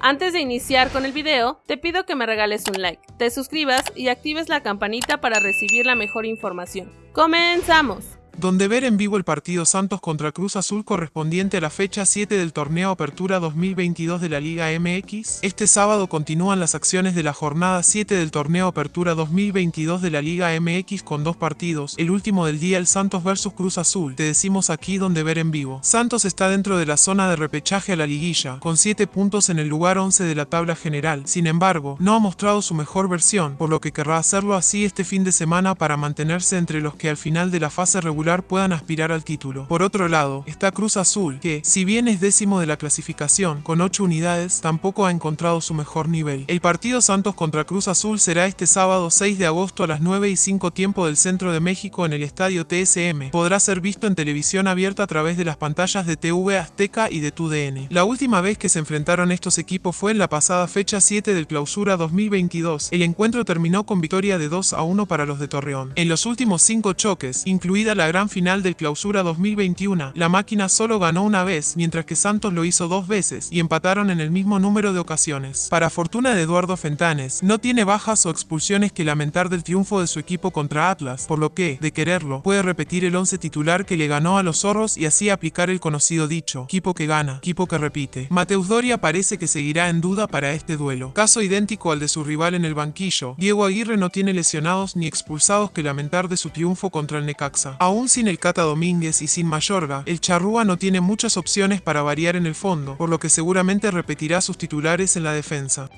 Antes de iniciar con el video, te pido que me regales un like, te suscribas y actives la campanita para recibir la mejor información. ¡Comenzamos! Donde ver en vivo el partido Santos contra Cruz Azul correspondiente a la fecha 7 del torneo Apertura 2022 de la Liga MX. Este sábado continúan las acciones de la jornada 7 del torneo Apertura 2022 de la Liga MX con dos partidos, el último del día el Santos vs Cruz Azul. Te decimos aquí donde ver en vivo. Santos está dentro de la zona de repechaje a la liguilla, con 7 puntos en el lugar 11 de la tabla general. Sin embargo, no ha mostrado su mejor versión, por lo que querrá hacerlo así este fin de semana para mantenerse entre los que al final de la fase regular puedan aspirar al título. Por otro lado, está Cruz Azul, que, si bien es décimo de la clasificación, con 8 unidades, tampoco ha encontrado su mejor nivel. El partido Santos contra Cruz Azul será este sábado 6 de agosto a las 9 y 5 tiempo del centro de México en el estadio TSM. Podrá ser visto en televisión abierta a través de las pantallas de TV Azteca y de TUDN. La última vez que se enfrentaron estos equipos fue en la pasada fecha 7 del clausura 2022. El encuentro terminó con victoria de 2 a 1 para los de Torreón. En los últimos 5 choques, incluida la gran final del clausura 2021, la máquina solo ganó una vez, mientras que Santos lo hizo dos veces, y empataron en el mismo número de ocasiones. Para fortuna de Eduardo Fentanes, no tiene bajas o expulsiones que lamentar del triunfo de su equipo contra Atlas, por lo que, de quererlo, puede repetir el once titular que le ganó a los zorros y así aplicar el conocido dicho, equipo que gana, equipo que repite. Mateus Doria parece que seguirá en duda para este duelo. Caso idéntico al de su rival en el banquillo, Diego Aguirre no tiene lesionados ni expulsados que lamentar de su triunfo contra el Necaxa. Sin el Cata Domínguez y sin Mayorga, el Charrúa no tiene muchas opciones para variar en el fondo, por lo que seguramente repetirá sus titulares en la defensa.